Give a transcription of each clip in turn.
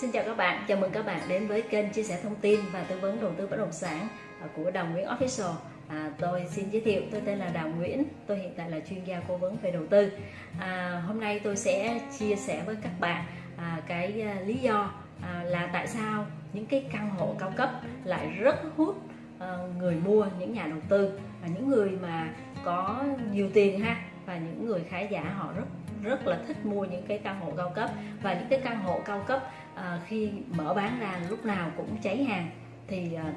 Xin chào các bạn, chào mừng các bạn đến với kênh chia sẻ thông tin và tư vấn đầu tư bất động sản à, của Đào Nguyễn Official. À, tôi xin giới thiệu, tôi tên là Đào Nguyễn, tôi hiện tại là chuyên gia cố vấn về đầu tư. À, hôm nay tôi sẽ chia sẻ với các bạn à, cái à, lý do à, là tại sao những cái căn hộ cao cấp lại rất hút à, người mua, những nhà đầu tư và những người mà có nhiều tiền ha và những người khá giả họ rất rất là thích mua những cái căn hộ cao cấp và những cái căn hộ cao cấp à, khi mở bán ra lúc nào cũng cháy hàng thì à,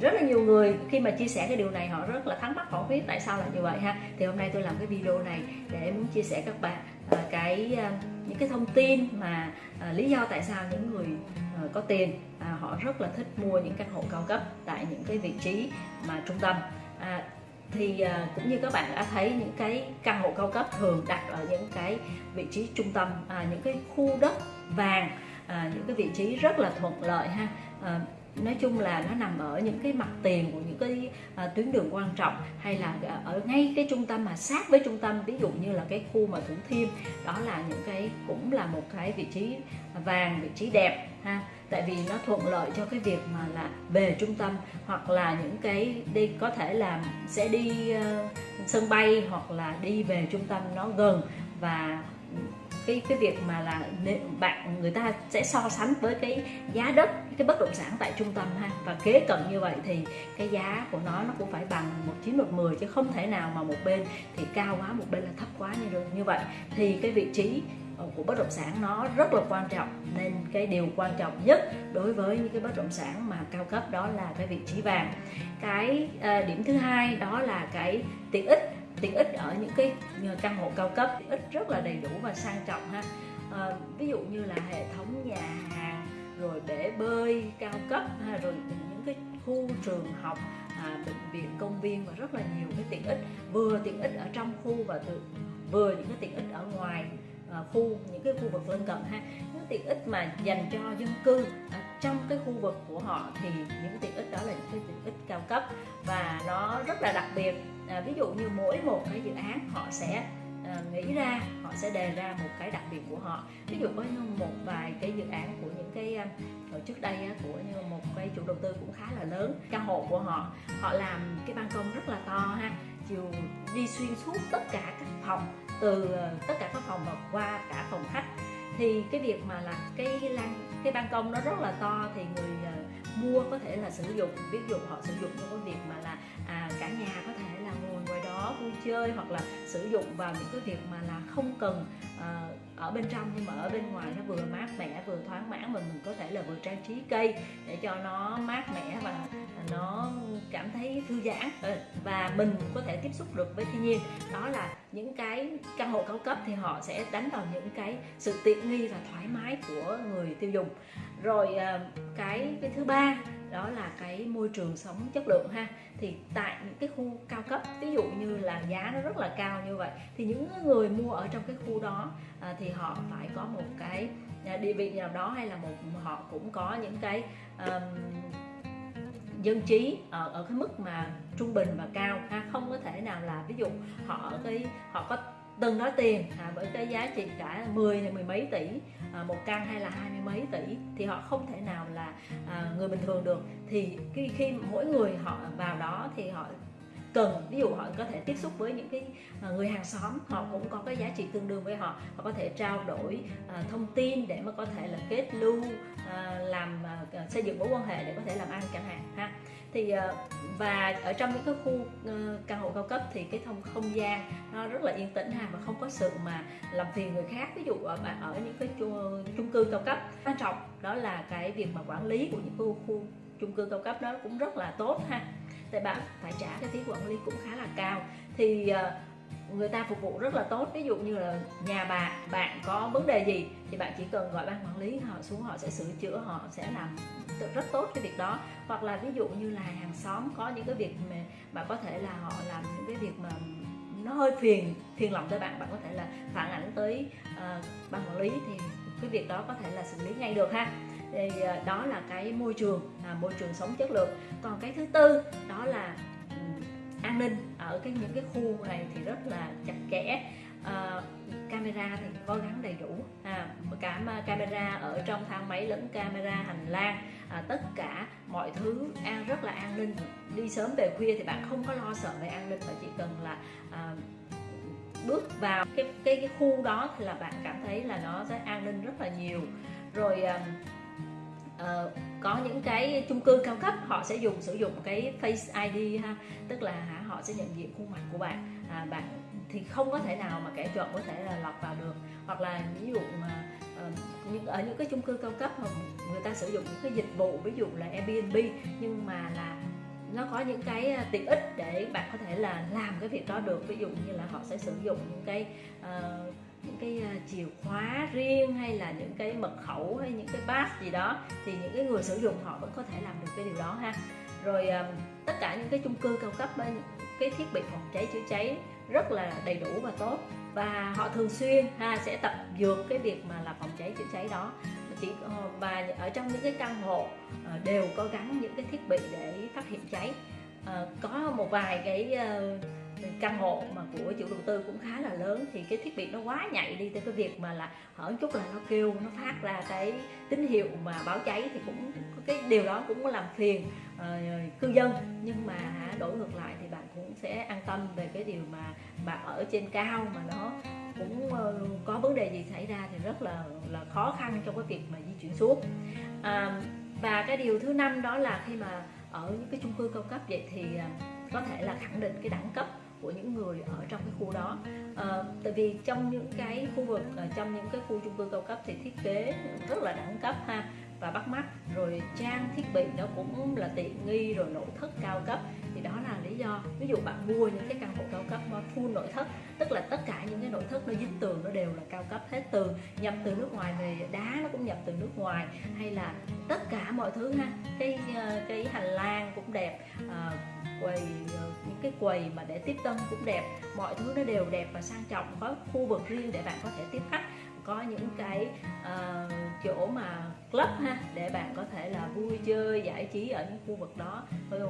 rất là nhiều người khi mà chia sẻ cái điều này họ rất là thắc mắc họ biết tại sao là như vậy ha. Thì hôm nay tôi làm cái video này để muốn chia sẻ các bạn à, cái à, những cái thông tin mà à, lý do tại sao những người à, có tiền à, họ rất là thích mua những căn hộ cao cấp tại những cái vị trí mà trung tâm. À, thì à, cũng như các bạn đã thấy những cái căn hộ cao cấp thường đặt ở những cái vị trí trung tâm à, những cái khu đất vàng à, những cái vị trí rất là thuận lợi ha. À, nói chung là nó nằm ở những cái mặt tiền của những cái à, tuyến đường quan trọng hay là à, ở ngay cái trung tâm mà sát với trung tâm ví dụ như là cái khu mà thủ thiêm đó là những cái cũng là một cái vị trí vàng vị trí đẹp ha. Tại vì nó thuận lợi cho cái việc mà là về trung tâm hoặc là những cái đi có thể là sẽ đi uh, sân bay hoặc là đi về trung tâm nó gần và cái cái việc mà là bạn, người ta sẽ so sánh với cái giá đất, cái bất động sản tại trung tâm ha. Và kế cận như vậy thì cái giá của nó nó cũng phải bằng một chín một mười chứ không thể nào mà một bên thì cao quá, một bên là thấp quá như được. Như vậy thì cái vị trí của bất động sản nó rất là quan trọng. Nên cái điều quan trọng nhất đối với những cái bất động sản mà cao cấp đó là cái vị trí vàng. Cái à, điểm thứ hai đó là cái tiện ích tiện ích ở những cái căn hộ cao cấp tiện ích rất là đầy đủ và sang trọng ha. À, ví dụ như là hệ thống nhà hàng rồi bể bơi cao cấp ha, rồi những cái khu trường học à, bệnh viện công viên và rất là nhiều cái tiện ích. Vừa tiện ích ở trong khu và từ vừa những cái tiện ích ở ngoài à, khu những cái khu vực lân cận ha. Những tiện ích mà dành cho dân cư à, trong cái khu vực của họ thì những tiện ích đó là những cái tiện ích cao cấp và nó rất là đặc biệt. À, ví dụ như mỗi một cái dự án họ sẽ à, nghĩ ra họ sẽ đề ra một cái đặc biệt của họ. Ví dụ có một vài cái dự án của những cái à, ở trước đây của như một cái chủ đầu tư cũng khá là lớn căn hộ của họ họ làm cái ban công rất là to ha chiều đi xuyên suốt tất cả các phòng từ à, tất cả các phòng và qua cả phòng khách thì cái việc mà là cái lan cái ban công nó rất là to thì người uh, mua có thể là sử dụng ví dụ họ sử dụng trong cái việc mà là à, cả nhà có thể là ngồi ngoài đó vui chơi hoặc là sử dụng vào những cái việc mà là không cần à, ở bên trong nhưng mà ở bên ngoài nó vừa mát mẻ vừa thoáng mãn mà mình có thể là vừa trang trí cây để cho nó mát mẻ và nó cảm thấy thư giãn. Ừ, và mình có thể tiếp xúc được với thiên nhiên. Đó là những cái căn hộ cao cấp thì họ sẽ đánh vào những cái sự tiện nghi và thoải mái của người tiêu dùng. Rồi ờ, cái cái thứ ba đó là cái môi trường sống chất lượng ha. Thì tại những cái khu cao cấp ví dụ như là giá nó rất là cao như vậy thì những người mua ở trong cái khu đó à, thì họ phải có một cái à, địa vị nào đó hay là một họ cũng có những cái um, dân trí ở, ở cái mức mà trung bình và cao ha? Không có thể nào là ví dụ họ ở cái họ có từng đó tiền à, với cái giá trị cả 10 hay mười mấy tỷ à, một căn hay là hai mươi mấy tỷ thì họ không thể nào là à, người bình thường được. Thì khi, khi mỗi người họ vào đó thì họ cần ví dụ họ có thể tiếp xúc với những cái à, người hàng xóm, họ cũng có cái giá trị tương đương với họ. Họ có thể trao đổi à, thông tin để mà có thể là kết lưu à, làm xây dựng mối quan hệ để có thể làm ăn chẳng hạn, ha. Thì và ở trong những cái khu ờ, căn hộ cao cấp thì cái thông, không gian nó rất là yên tĩnh ha và không có sự mà làm phiền người khác. Ví dụ ở bạn ở những cái chung cư cao cấp, quan trọng đó là cái việc mà quản lý của những khu khu chung cư cao cấp đó cũng rất là tốt ha thì bạn phải trả cái phí quản lý cũng khá là cao. Thì ờ, người ta phục vụ rất là tốt. Ví dụ như là nhà bạn bạn có vấn đề gì thì bạn chỉ cần gọi ban quản lý họ xuống họ sẽ sửa chữa họ sẽ làm rất tốt cái việc đó. Hoặc là ví dụ như là hàng xóm có những cái việc mà, mà có thể là họ làm những cái việc mà nó hơi phiền phiền lòng tới bạn bạn có thể là phản ảnh tới uh, ban quản lý thì cái việc đó có thể là xử lý ngay được ha thì à, đó là cái môi trường là môi trường sống chất lượng. Còn cái thứ tư đó là an ninh. Ở cái những cái khu này thì rất là chặt chẽ. À, camera thì có gắn đầy đủ. À, cả camera ở trong thang máy lẫn camera hành lang. À, tất cả mọi thứ an rất là an ninh. Đi sớm về khuya thì bạn không có lo sợ về an ninh mà chỉ cần là à, bước vào cái, cái cái khu đó thì là bạn cảm thấy là nó sẽ an ninh rất là nhiều. Rồi à, uh, có những cái chung cư cao cấp họ sẽ dùng sử dụng cái face ID ha. Tức là hả, họ sẽ nhận diện khuôn mặt của bạn. À, bạn thì không có thể nào mà kẻ trộm có thể là lọt vào được. Hoặc là ví dụ mà uh, những ở những cái chung cư cao cấp người ta sử dụng những cái dịch vụ ví dụ là Airbnb nhưng mà là nó có những cái ờ, tiện ích để bạn có thể là làm cái việc đó được. Ví dụ như là họ sẽ sử dụng những cái uh, những cái à, chìa khóa riêng hay là những cái mật khẩu hay những cái pass gì đó, thì những cái người sử dụng họ vẫn có thể làm được cái điều đó ha. Rồi à, tất cả những cái chung cư cao cấp cái thiết bị phòng cháy chữa cháy rất là đầy đủ và tốt. Và họ thường xuyên ha, sẽ tập dược cái việc mà là phòng cháy chữa cháy đó. Chỉ ờ, và ở trong những cái căn hộ ờ, đều có gắn những cái thiết bị để phát hiện cháy. Ờ, có một vài cái căn hộ mà của chủ đầu tư cũng khá là lớn thì cái thiết bị nó quá nhạy đi tới cái việc mà là hở chút là nó kêu nó phát ra cái tín hiệu mà báo cháy thì cũng cái điều đó cũng làm phiền uh, cư dân. Nhưng mà đổi ngược lại thì bạn cũng sẽ an tâm về cái điều mà bạn ở trên cao mà nó cũng uh, có vấn đề gì xảy ra thì rất là là khó khăn trong cái việc mà di chuyển xuống. À, và cái điều thứ năm đó là khi mà ở những cái chung cư cao cấp vậy thì ờ, có thể là khẳng định cái đẳng cấp của những người ở trong cái khu đó. À, tại vì trong những cái khu vực ờ, trong những cái khu chung cư cao cấp thì thiết kế rất là đẳng cấp ha và bắt mắt. Rồi trang thiết bị nó cũng là tiện nghi rồi nội thất cao cấp. Thì đó là lý do ví dụ bạn mua những cái căn hộ cao cấp mà full nội thất tức là tất cả những cái nội thất nó dính tường nó đều là cao cấp hết từ nhập từ nước ngoài về đá nó cũng nhập từ nước ngoài hay là tất cả mọi thứ ha. Cái ờ, cái hành lang cũng đẹp à, quầy cái quầy mà để tiếp tân cũng đẹp. Mọi thứ nó đều đẹp và sang trọng có khu vực riêng để bạn có thể tiếp khách có những cái uh, chỗ mà club ha để bạn có thể là vui chơi giải trí ở những khu vực đó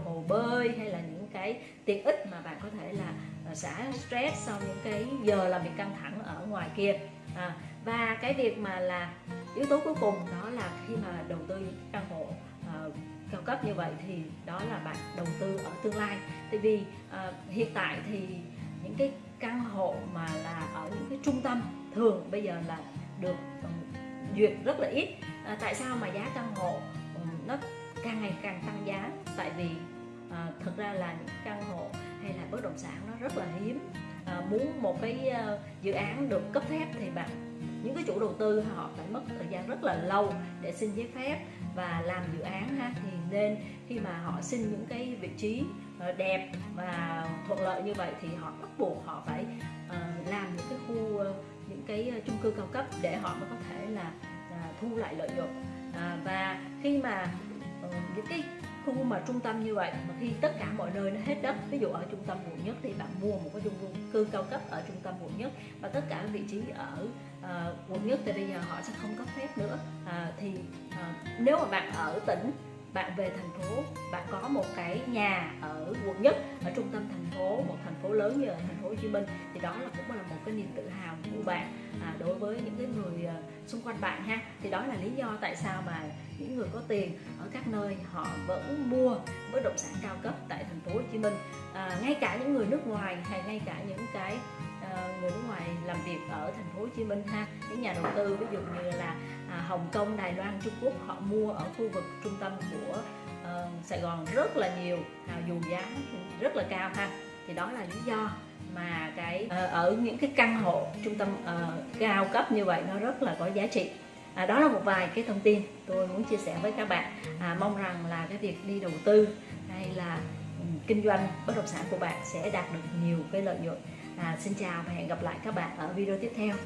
hồ bơi hay là những cái tiện ích mà bạn có thể là ờ, xả stress sau những cái giờ làm việc căng thẳng ở ngoài kia. À, và cái việc mà là yếu tố cuối cùng đó là khi mà đầu tư căn hộ uh, cao cấp như vậy thì đó là bạn đầu tư ở tương lai. Tại vì à, hiện tại thì những cái căn hộ mà là ở những cái trung tâm thường bây giờ là được um, duyệt rất là ít. À, tại sao mà giá căn hộ um, nó càng ngày càng tăng giá? Tại vì à, thật ra là những căn hộ hay là bất động sản nó rất là hiếm. À, muốn một cái uh, dự án được cấp phép thì bạn những cái chủ đầu tư họ phải mất thời gian rất là lâu để xin giấy phép và làm dự án ha. Thì nên khi mà họ xin những cái vị trí ờ, đẹp và thuận lợi như vậy thì họ bắt buộc họ phải ờ, làm những cái khu ờ, những cái chung cư cao cấp để họ mới có thể là, thu lại lợi nhuận. À, và khi mà những cái khu mà trung tâm như vậy mà khi tất cả mọi nơi nó hết đất ví dụ ở trung tâm quận nhất thì bạn mua một cái chung cư cao cấp ở trung tâm quận nhất và tất cả vị trí ở uh, quận nhất thì bây giờ họ sẽ không cấp phép nữa. Uh, thì uh, nếu mà bạn ở tỉnh bạn về thành phố bạn có một cái nhà ở quận nhất ở trung tâm thành phố một thành phố lớn như ở thành phố Hồ Chí Minh. Thì đó là cũng là một cái niềm tự hào của bạn à, đối với những cái người uh, xung quanh bạn ha. Thì đó là lý do tại sao mà những người có tiền ở các nơi họ vẫn mua bất động sản cao cấp tại thành phố Hồ Chí Minh. À, ngay cả những người nước ngoài hay ngay cả những cái người nước ngoài làm việc ở thành phố Hồ Chí Minh ha. Những nhà đầu tư ví dụ như là à, Hồng Kông, Đài Loan, Trung Quốc họ mua ở khu vực trung tâm của uh, Sài Gòn rất là nhiều à, dù giá rất là cao ha. Thì đó là lý do mà cái uh, ở những cái căn hộ trung tâm uh, cao cấp như vậy nó rất là có giá trị. À, đó là một vài cái thông tin tôi muốn chia sẻ với các bạn. À, mong rằng là cái việc đi đầu tư hay là ừ, kinh doanh bất động sản của bạn sẽ đạt được nhiều cái lợi nhuận à, xin chào và hẹn gặp lại các bạn ở video tiếp theo.